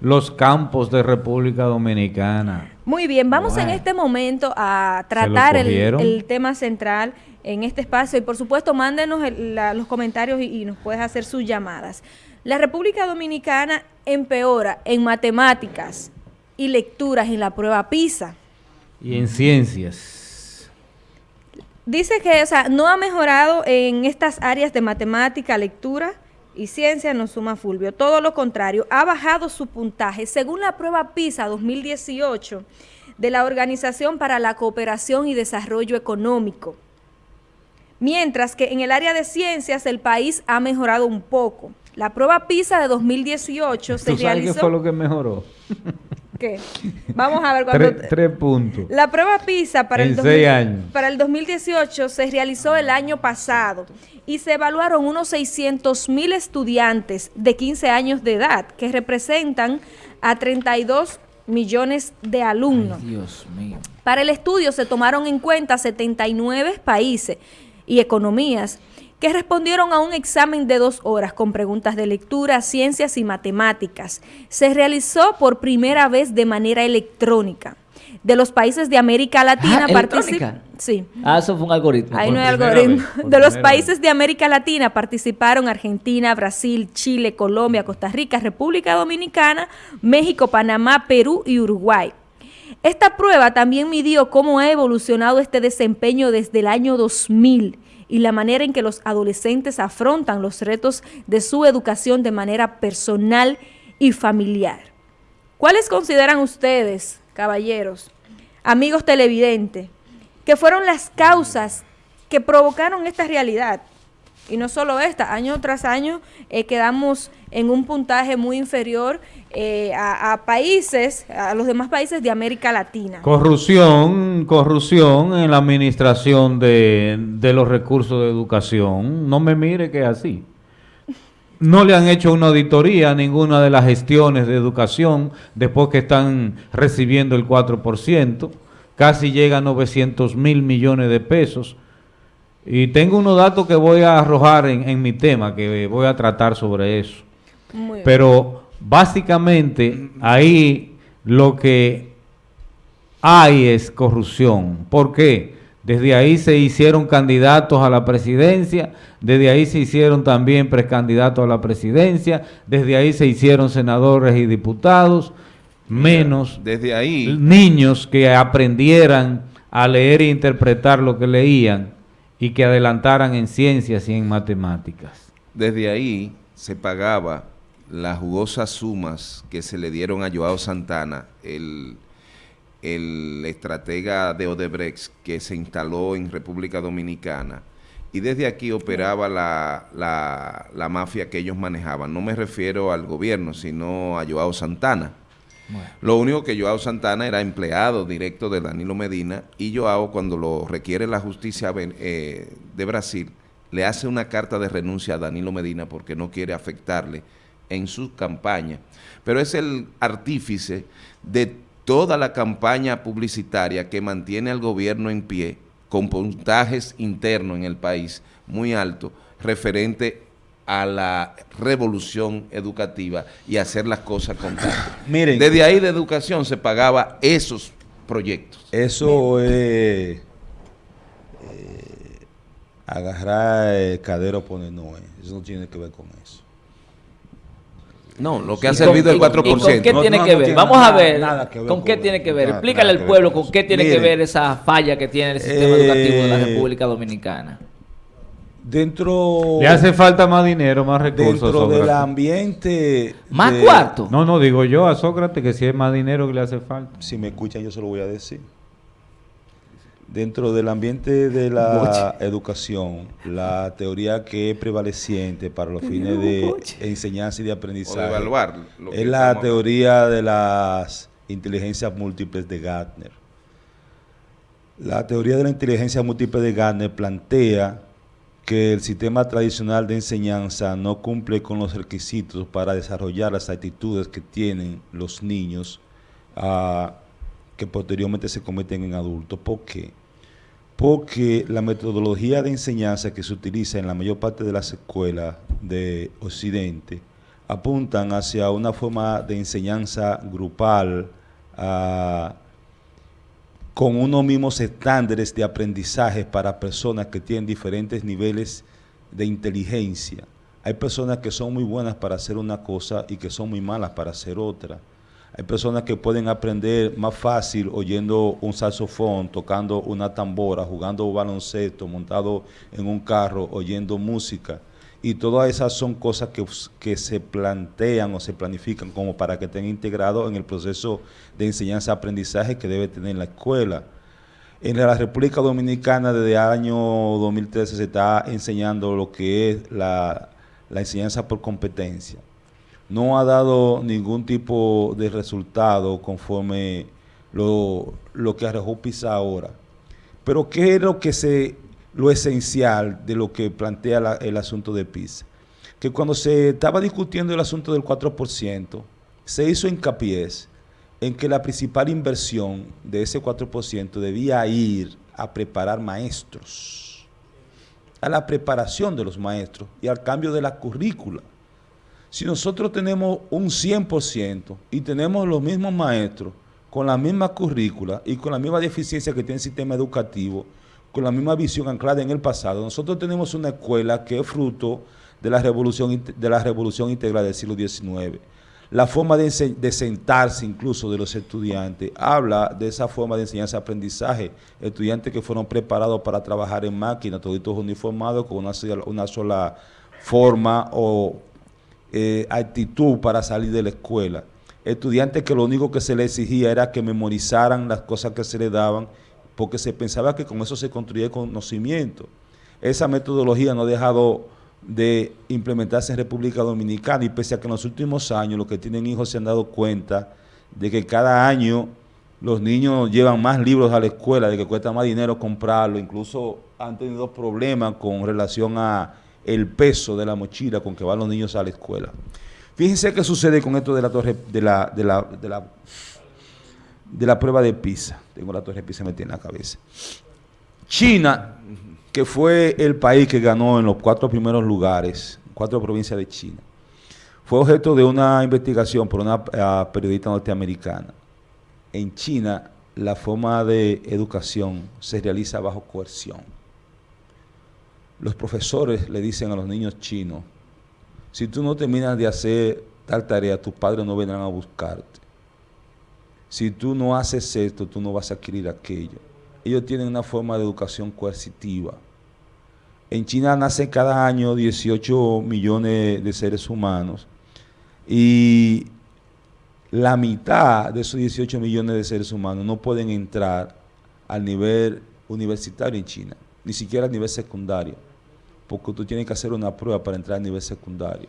los campos de República Dominicana. Muy bien, vamos en este momento a tratar el, tema central en este espacio y por supuesto mándenos los comentarios y, nos puedes hacer sus llamadas. La República Dominicana empeora en matemáticas y lecturas en la prueba PISA. Y en ciencias. Dice que no ha mejorado en estas áreas de matemática, lectura y ciencia, no suma Fulvio. Todo lo contrario, ha bajado su puntaje. Según la prueba PISA 2018 de la Organización para la Cooperación y Desarrollo Económico. Mientras que en el área de ciencias el país ha mejorado un poco. La prueba PISA de 2018 se realizó... ¿Qué fue lo que mejoró? ¿Qué? Vamos a ver cuando... Tres, puntos. La prueba PISA para el, para el 2018 se realizó el año pasado y se evaluaron unos 600 mil estudiantes de 15 años de edad que representan a 32 millones de alumnos. Dios mío. Para el estudio se tomaron en cuenta 79 países y economías que respondieron a un examen de dos horas con preguntas de lectura, ciencias y matemáticas. Se realizó por primera vez de manera electrónica. De los países de América Latina ah, participaron. Sí. Ah, eso fue un algoritmo. Ahí no hay algoritmo. de los países de América Latina participaron Argentina, Brasil, Chile, Colombia, Costa Rica, República Dominicana, México, Panamá, Perú y Uruguay. Esta prueba también midió cómo ha evolucionado este desempeño desde el año 2000 y la manera en que los adolescentes afrontan los retos de su educación de manera personal y familiar. ¿Cuáles consideran ustedes, caballeros, amigos televidentes, que fueron las causas que provocaron esta realidad? Y no solo esta, año tras año eh, quedamos en un puntaje muy inferior eh, a, países, a los demás países de América Latina. Corrupción, corrupción en la administración de, de los recursos de educación. No me mire que es así. No le han hecho una auditoría a ninguna de las gestiones de educación después que están recibiendo el 4%. Casi llega a 900 mil millones de pesos y tengo unos datos que voy a arrojar en, mi tema, que voy a tratar sobre eso. Pero básicamente ahí lo que hay es corrupción. ¿Por qué? Desde ahí se hicieron candidatos a la presidencia, desde ahí se hicieron también precandidatos a la presidencia, desde ahí se hicieron senadores y diputados, menos desde ahí niños que aprendieran a leer e interpretar lo que leían y que adelantaran en ciencias y en matemáticas. Desde ahí se pagaba las jugosas sumas que se le dieron a Joao Santana, el, el estratega de Odebrecht que se instaló en República Dominicana, y desde aquí operaba la, la, la, mafia que ellos manejaban. No me refiero al gobierno, sino a Joao Santana. Lo único que Joao Santana era empleado directo de Danilo Medina y Joao cuando lo requiere la justicia eh, de Brasil le hace una carta de renuncia a Danilo Medina porque no quiere afectarle en su campaña. Pero es el artífice de toda la campaña publicitaria que mantiene al gobierno en pie con puntajes internos en el país muy altos referente a la revolución educativa y hacer las cosas con Miren, Desde ahí de educación se pagaba esos proyectos. Eso es eh, agarrar el cadero pone no, eso no tiene que ver con eso. No, lo que ha servido el 4%. ¿Y con qué tiene que ver? Vamos a ver, ¿con qué tiene que ver? Explícale al pueblo con qué tiene que ver esa falla que tiene el sistema educativo de la eh, República Dominicana. Dentro... Le hace falta más dinero, más recursos. Dentro del ambiente... ¿Más cuarto? No, no, digo yo a Sócrates que si es más dinero que le hace falta. Si me escuchan yo se lo voy a decir. Dentro del ambiente de la educación, la teoría que es prevaleciente para los fines de enseñanza y de aprendizaje evaluar es la teoría de las inteligencias múltiples de Gardner. La teoría de la inteligencia múltiple de Gardner plantea que el sistema tradicional de enseñanza no cumple con los requisitos para desarrollar las actitudes que tienen los niños ah, que posteriormente se cometen en adultos. ¿Por qué? Porque la metodología de enseñanza que se utiliza en la mayor parte de las escuelas de Occidente apuntan hacia una forma de enseñanza grupal ah, con unos mismos estándares de aprendizaje para personas que tienen diferentes niveles de inteligencia. Hay personas que son muy buenas para hacer una cosa y que son muy malas para hacer otra. Hay personas que pueden aprender más fácil oyendo un saxofón, tocando una tambora, jugando baloncesto, montado en un carro, oyendo música. Y todas esas son cosas que, que se plantean o se planifican como para que estén integrados en el proceso de enseñanza-aprendizaje que debe tener la escuela. En la República Dominicana desde el año 2013 se está enseñando lo que es la, la enseñanza por competencia no ha dado ningún tipo de resultado conforme lo, que arrojó PISA ahora. Pero ¿qué es lo que se lo esencial de lo que plantea el asunto de PISA? Que cuando se estaba discutiendo el asunto del 4%, se hizo hincapié en que la principal inversión de ese 4% debía ir a preparar maestros, a la preparación de los maestros y al cambio de la currícula. Si nosotros tenemos un 100% y tenemos los mismos maestros con la misma currícula y con la misma deficiencia que tiene el sistema educativo, con la misma visión anclada en el pasado, nosotros tenemos una escuela que es fruto de la revolución, de la revolución integral del siglo XIX. La forma de, sentarse incluso de los estudiantes habla de esa forma de enseñanza-aprendizaje. Estudiantes que fueron preparados para trabajar en máquina, todos uniformados con una, una sola forma o eh, actitud para salir de la escuela. Estudiantes que lo único que se les exigía era que memorizaran las cosas que se les daban, porque se pensaba que con eso se construía conocimiento. Esa metodología no ha dejado de implementarse en República Dominicana y pese a que en los últimos años los que tienen hijos se han dado cuenta de que cada año los niños llevan más libros a la escuela, de que cuesta más dinero comprarlo, incluso han tenido problemas con relación a el peso de la mochila con que van los niños a la escuela. Fíjense qué sucede con esto de la torre de la, de la, de la, de la prueba de PISA. Tengo la torre de PISA metida en la cabeza. China, que fue el país que ganó en los cuatro primeros lugares, cuatro provincias de China, fue objeto de una investigación por una eh, periodista norteamericana. En China, la forma de educación se realiza bajo coerción los profesores le dicen a los niños chinos, si tú no terminas de hacer tal tarea, tus padres no vendrán a buscarte. Si tú no haces esto, tú no vas a adquirir aquello. Ellos tienen una forma de educación coercitiva. En China nacen cada año 18 millones de seres humanos y la mitad de esos 18 millones de seres humanos no pueden entrar al nivel universitario en China, ni siquiera al nivel secundario porque tú tienes que hacer una prueba para entrar a nivel secundario.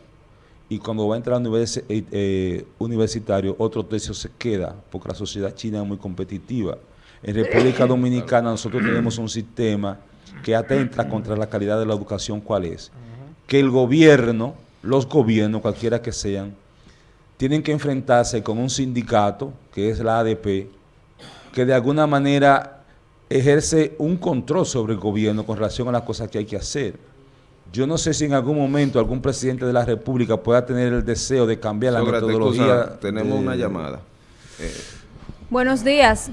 Y cuando va a entrar a nivel eh, eh, universitario, otro tercio se queda, porque la sociedad china es muy competitiva. En República Dominicana nosotros tenemos un sistema que atenta contra la calidad de la educación, ¿cuál es? Que el gobierno, los gobiernos, cualquiera que sean, tienen que enfrentarse con un sindicato, que es la ADP, que de alguna manera ejerce un control sobre el gobierno con relación a las cosas que hay que hacer. Yo no sé si en algún momento algún presidente de la República pueda tener el deseo de cambiar la metodología. tenemos una llamada. Eh, Buenos días.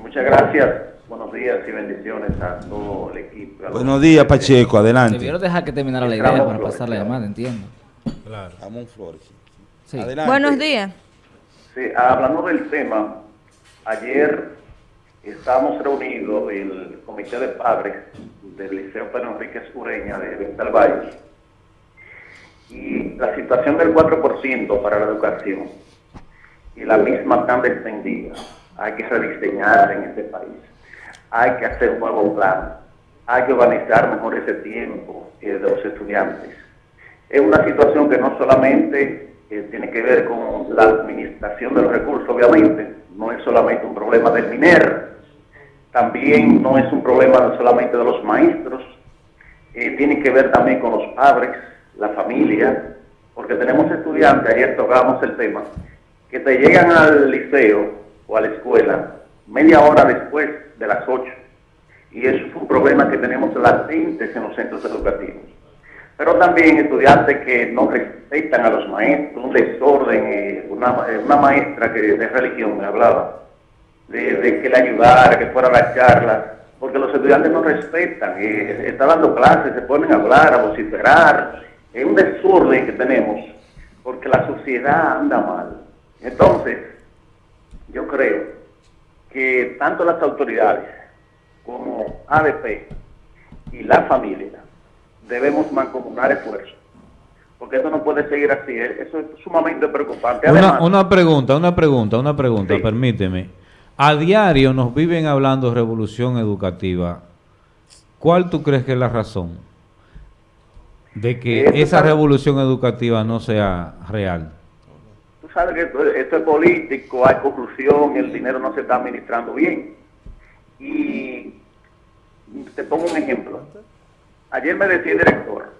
Muchas gracias. Buenos días y bendiciones a todo el equipo. Buenos días, Pacheco. Adelante. Debieron dejar que terminara la idea para pasar la llamada, entiendo. Claro. Ramón Flores. Sí. Buenos días. Sí, hablando del tema, ayer estábamos reunidos el comité de padres del Liceo Pedro Enrique Ureña de Vental Valle y la situación del 4% para la educación y la misma tan descendida hay que rediseñar en este país. Hay que hacer un nuevo plan. Hay que organizar mejor ese tiempo eh, de los estudiantes. Es una situación que no solamente eh, tiene que ver con la administración de los recursos, obviamente, no es solamente un problema del MINER, también no es un problema solamente de los maestros, eh, tiene que ver también con los padres, la familia, porque tenemos estudiantes, ayer tocábamos el tema, que te llegan al liceo o a la escuela media hora después de las 8. Y eso es un problema que tenemos latentes en los centros educativos. pero también estudiantes que no respetan a los maestros, un desorden, eh, una, eh, una maestra que de religión me hablaba, de, que le ayudara, que fuera a la charla, porque los estudiantes no respetan, eh, está dando clases, se ponen a hablar, a vociferar, es un desorden que tenemos, porque la sociedad anda mal. Entonces, yo creo que tanto las autoridades como ADP y la familia debemos mancomunar esfuerzos. Porque eso no puede seguir así. ¿eh? Eso es sumamente preocupante. una, pregunta, una pregunta, una pregunta, permíteme. A diario nos viven hablando de revolución educativa. ¿Cuál tú crees que es la razón de que esa revolución educativa no sea real? Tú sabes que esto, es político, hay corrupción, el dinero no se está administrando bien. Y te pongo un ejemplo. Ayer me decía el director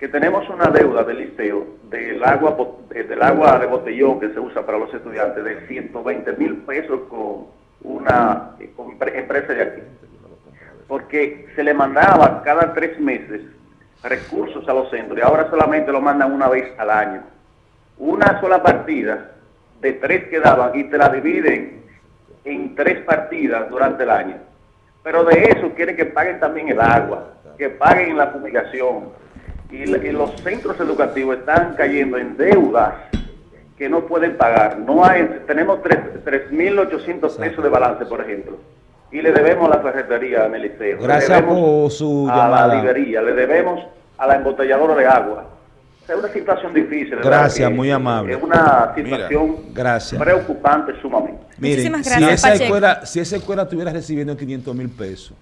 que tenemos una deuda del liceo del agua, del agua de botellón que se usa para los estudiantes de 120 mil pesos con una empresa de aquí. Porque se le mandaba cada tres meses recursos a los centros y ahora solamente lo mandan una vez al año. Una sola partida de tres que daban y te la dividen en tres partidas durante el año. Pero de eso quiere que paguen también el agua que paguen la fumigación. Y, los centros educativos están cayendo en deudas que no pueden pagar. No hay, tenemos 3.800 pesos de balance, por ejemplo. Y le debemos a la ferretería en el liceo. Gracias por su a la librería, le debemos a la embotelladora de agua. es una situación difícil. Gracias, muy amable. Es una situación preocupante sumamente. Muchísimas gracias, si esa, escuela, si esa escuela estuviera recibiendo 500 mil pesos,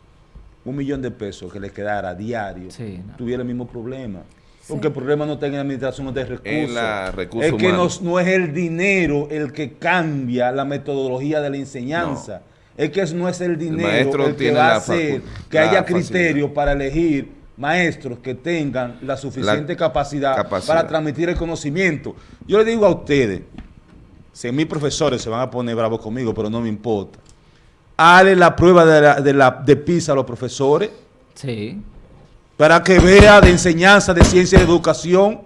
un millón de pesos que le quedara diario, tuviera el mismo problema. Porque el problema no está en la administración, no está en recursos. es que no, es el dinero el que cambia la metodología de la enseñanza. Es que no es el dinero el, que va a hacer que haya criterio para elegir maestros que tengan la suficiente capacidad, para transmitir el conocimiento. Yo le digo a ustedes, si mis profesores se van a poner bravos conmigo, pero no me importa. Hale la prueba de, la, de, la, de PISA a los profesores. Sí. Para que vea de enseñanza, de ciencia y de educación.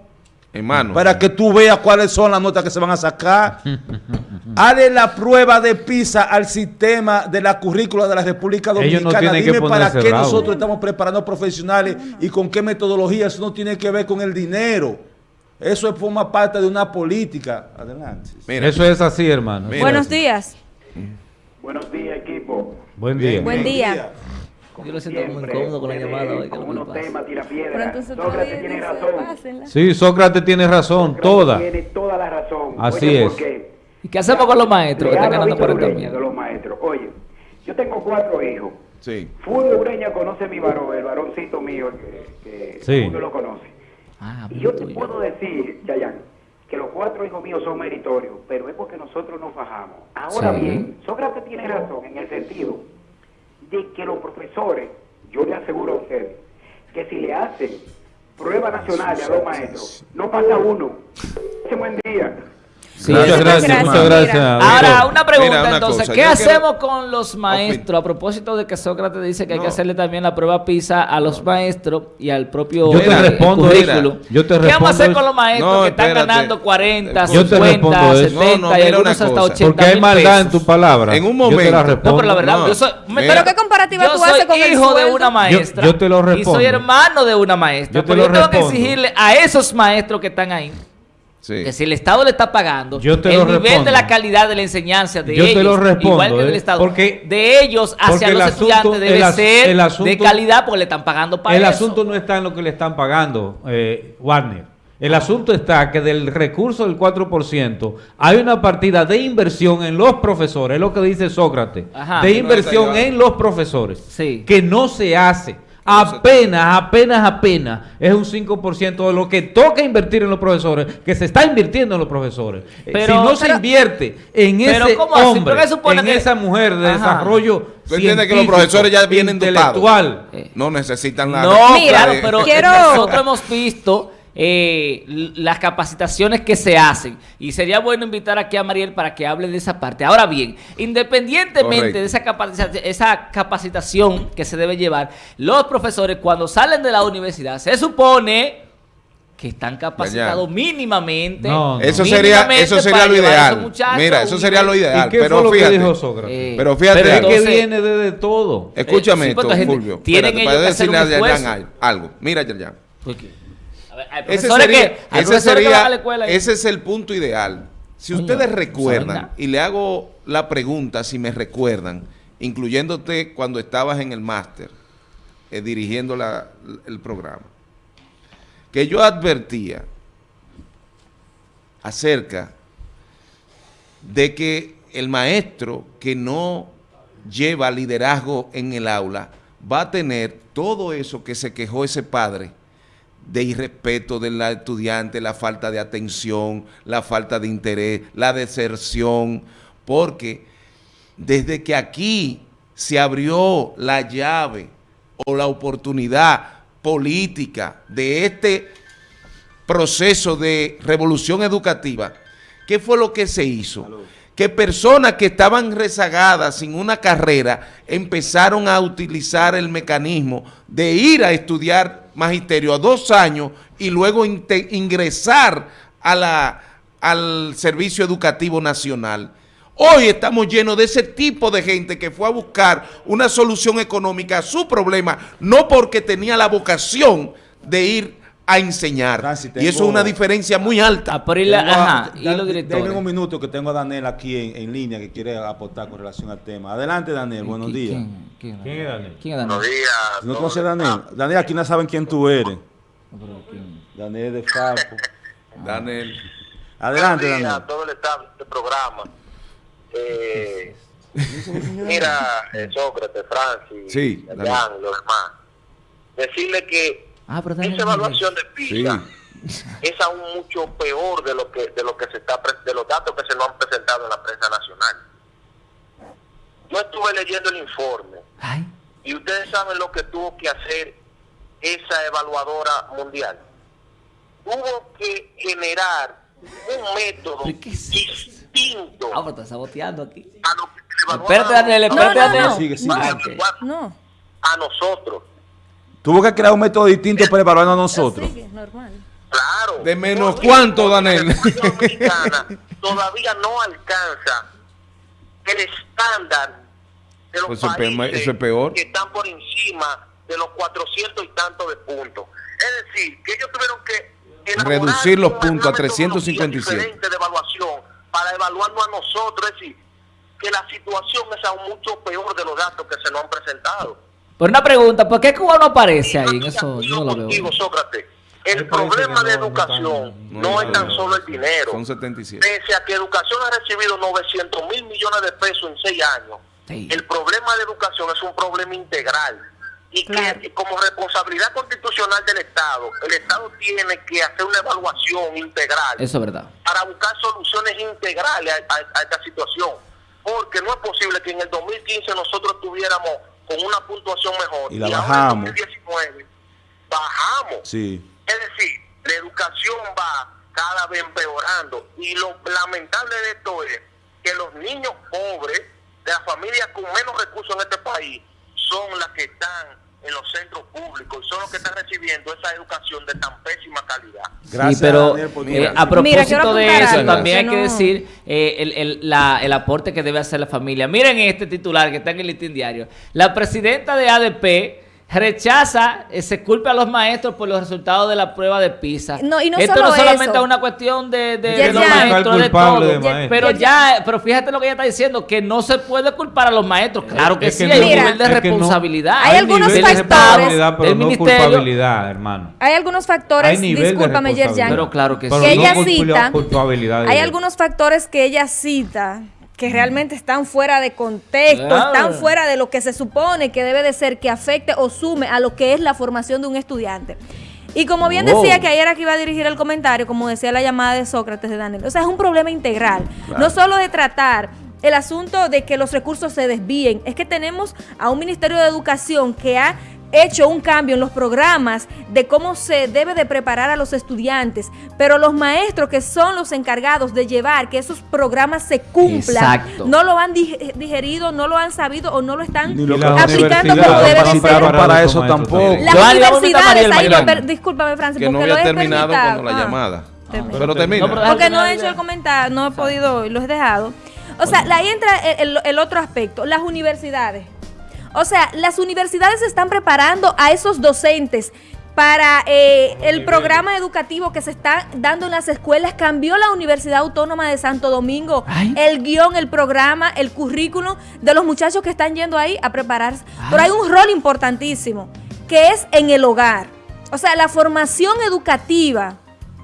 Hermano. Para que tú veas cuáles son las notas que se van a sacar. Hale la prueba de PISA al sistema de la currícula de la República Dominicana. Dime para qué nosotros estamos preparando profesionales y con qué metodología. Eso no tiene que ver con el dinero. Eso forma parte de una política. Adelante. Eso es así, hermano. Buenos días. Buenos días, equipo. Buen día. Buen día. Yo lo siento muy incómodo con la llamada hoy. tema, tira piedra. Sócrates tiene razón. Sí, Sócrates tiene razón, toda. Tiene toda la razón. Así es. ¿Y qué hacemos con los maestros que están ganando 40 mil? de los maestros. Oye, yo tengo cuatro hijos. Sí. Fulvio Ureña conoce a mi varón, el varoncito mío, que, que sí. lo conoce. Ah, y yo te puedo decir, Chayanne, que los cuatro hijos míos son meritorios, pero es porque nosotros nos bajamos. Ahora bien, Sócrates tiene razón en el sentido de que los profesores, yo le aseguro a usted, que si le hacen prueba nacional a los maestros, no pasa uno. Ese buen día muchas gracias, muchas gracias. Ahora, una pregunta entonces, ¿qué hacemos con los maestros? A propósito de que Sócrates dice que hay que hacerle también la prueba PISA a los maestros y al propio yo te eh, respondo, currículo. yo te ¿Qué vamos a hacer con los maestros que están ganando 40, 50, 70 y algunos hasta 80 Porque hay maldad en tu palabra. En un momento. Yo te la respondo. No, pero la verdad, yo soy, pero ¿qué comparativa tú haces con el hijo de una maestra. Yo, te lo respondo. Y soy hermano de una maestra. Yo te lo tengo que exigirle a esos maestros que están ahí que si el Estado le está pagando, el nivel de la calidad de la enseñanza de ellos, igual que del ¿eh? Estado, porque, de ellos hacia los estudiantes debe ser de calidad porque le están pagando para El asunto no está en lo que le están pagando, eh, Warner. El asunto está que del recurso del 4% hay una partida de inversión en los profesores, es lo que dice Sócrates, de inversión en los profesores, que no se hace. Apenas, apenas, apenas. Es un 5% de lo que toca invertir en los profesores, que se está invirtiendo en los profesores. Eh, pero, si no se invierte en ese hombre, en esa mujer de desarrollo ¿Tú entiendes que los profesores ya vienen intelectual? No necesitan la... No, claro, pero nosotros hemos visto eh, las capacitaciones que se hacen. Y sería bueno invitar aquí a Mariel para que hable de esa parte. Ahora bien, independientemente de esa, esa capacitación que se debe llevar, los profesores cuando salen de la universidad se supone que están capacitados mínimamente. Eso sería, eso sería lo ideal. Mira, eso sería lo ideal. pero, fíjate, eh, pero fíjate, que viene de, todo. Escúchame esto, Fulvio. Tienen espérate, para decirle a Yerjan algo. Mira, Yerjan. Ese, sería, ese, sería, ese es el punto ideal. Si ustedes recuerdan, y le hago la pregunta si me recuerdan, incluyéndote cuando estabas en el máster, eh, dirigiendo la, el programa que yo advertía acerca de que el maestro que no lleva liderazgo en el aula va a tener todo eso que se quejó ese padre de irrespeto del estudiante, la falta de atención, la falta de interés, la deserción, porque desde que aquí se abrió la llave o la oportunidad política de este proceso de revolución educativa, ¿qué fue lo que se hizo? Que personas que estaban rezagadas sin una carrera empezaron a utilizar el mecanismo de ir a estudiar magisterio a dos años y luego ingresar al Servicio Educativo Nacional. Hoy estamos llenos de ese tipo de gente que fue a buscar una solución económica a su problema, no porque tenía la vocación de ir a enseñar. y eso es una diferencia muy alta. Ah, a ajá, y los directores. un minuto que tengo a Daniel aquí en, línea que quiere aportar con relación al tema. Adelante, Daniel, buenos días. ¿Quién, es Daniel? ¿Quién es Daniel? Buenos días. ¿No conoces a Daniel? Daniel, aquí no saben quién tú eres. Daniel de Fapo. Daniel. Adelante, Daniel. a todo el staff de este programa. Eh, mira, eh, Sócrates, Francis, sí, los demás. Decirle que ah, esa evaluación de PISA es aún mucho peor de lo que de lo que se está de los datos que se nos han presentado en la prensa nacional. Yo estuve leyendo el informe y ustedes saben lo que tuvo que hacer esa evaluadora mundial. Tuvo que generar un método distinto. Ah, pero está saboteando aquí. Espérate, Daniel, espérate, Daniel. No, A nosotros. Tuvo que crear un método distinto para evaluarnos a nosotros. Normal. Claro. ¿De menos cuánto, Daniel? La todavía no alcanza el estándar de los pues países eso es peor. que están por encima de los 400 y tantos de puntos. Es decir, que ellos tuvieron que reducir los puntos a 357. de evaluación para evaluarnos a nosotros, es decir, que la situación es aún mucho peor de los datos que se nos han presentado. Por una pregunta, ¿por qué Cuba no aparece ahí en eso? Yo no lo veo. Sócrates, el problema de educación no, es tan solo el dinero. Son 77. Pese a que educación ha recibido 900 mil millones de pesos en seis años, el problema de educación es un problema integral y que como responsabilidad constitucional del Estado, el Estado tiene que hacer una evaluación integral. Eso es verdad. Para buscar soluciones integrales a, esta situación. Porque no es posible que en el 2015 nosotros tuviéramos con una puntuación mejor y la bajamos. en 2019 bajamos. Sí. Es decir, la educación va cada vez empeorando y lo lamentable de esto es que los niños pobres de las familias con menos recursos en este país son las que están en los centros públicos y son los que están recibiendo esa educación de tan pésima calidad. Gracias, sí, pero eh, a propósito de eso, también hay que decir eh, el, el, la, el aporte que debe hacer la familia. Miren este titular que está en el listín diario. La presidenta de ADP rechaza, eh, se culpa a los maestros por los resultados de la prueba de PISA. No, y no Esto no solamente es una cuestión de, de, los maestros, de todo. pero ya, pero fíjate lo que ella está diciendo, que no se puede culpar a los maestros. Claro que, sí, hay un nivel de responsabilidad. hay, algunos factores pero no culpabilidad, hermano. Hay algunos factores, discúlpame, Yerjan, pero claro que, sí. que ella cita, hay algunos factores que ella cita que realmente están fuera de contexto, están fuera de lo que se supone que debe de ser, que afecte o sume a lo que es la formación de un estudiante. Y como bien decía que ayer aquí iba a dirigir el comentario, como decía la llamada de Sócrates de Daniel, o sea, es un problema integral, no solo de tratar el asunto de que los recursos se desvíen, es que tenemos a un Ministerio de Educación que ha hecho un cambio en los programas de cómo se debe de preparar a los estudiantes, pero los maestros que son los encargados de llevar que esos programas se cumplan, no lo han digerido, no lo han sabido o no lo están aplicando como debe ser. Para eso tampoco. Las universidades, discúlpame Francis, que no había terminado con la ah. llamada. pero termina. porque no he hecho el comentario, no he podido, lo he dejado. O sea, ahí entra el, otro aspecto, las universidades. O sea, las universidades están preparando a esos docentes para eh, el programa educativo que se está dando en las escuelas. Cambió la Universidad Autónoma de Santo Domingo el guion, el programa, el currículum de los muchachos que están yendo ahí a prepararse. Pero hay un rol importantísimo que es en el hogar. O sea, la formación educativa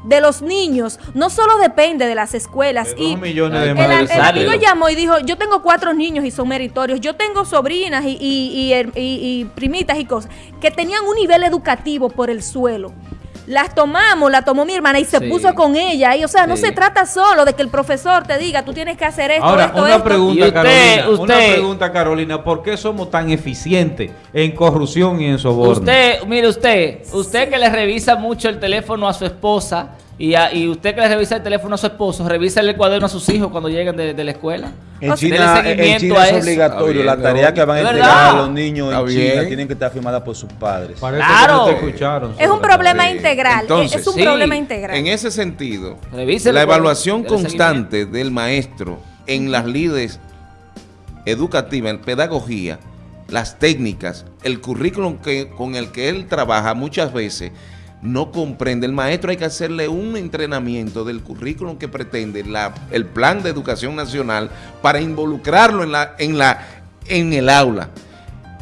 de los niños no solo depende de las escuelas. y millones de el, amigo llamó y dijo, yo tengo cuatro niños y son meritorios, yo tengo sobrinas y, y, y, primitas y cosas que tenían un nivel educativo por el suelo las tomamos, la tomó mi hermana y se puso con ella. Y, o sea, no se trata solo de que el profesor te diga, tú tienes que hacer esto, Ahora, esto, una Pregunta, Carolina, Una pregunta, Carolina. ¿Por qué somos tan eficientes en corrupción y en soborno? Usted, mire usted, usted que le revisa mucho el teléfono a su esposa y, y usted que le revisa el teléfono a su esposo, revisa el cuaderno a sus hijos cuando lleguen de, la escuela. En China, es obligatorio. La tarea que van a entregar a los niños en China tienen que estar firmadas por sus padres. claro. es un problema integral. es un problema integral. En ese sentido, la evaluación constante del maestro en las líderes educativas, en pedagogía, las técnicas, el currículum que, con el que él trabaja muchas veces no comprende. El maestro hay que hacerle un entrenamiento del currículum que pretende la, el plan de educación nacional para involucrarlo en, la, en, la, en el aula.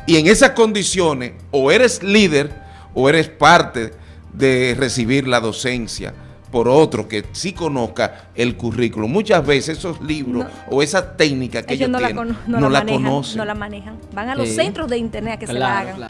Y en esas condiciones o eres líder o eres parte de recibir la docencia por otro que sí conozca el currículum. Muchas veces esos libros o esa técnica que ellos, no, tienen, la, no, la, conocen. No la manejan. Van a los centros de internet a que se la hagan.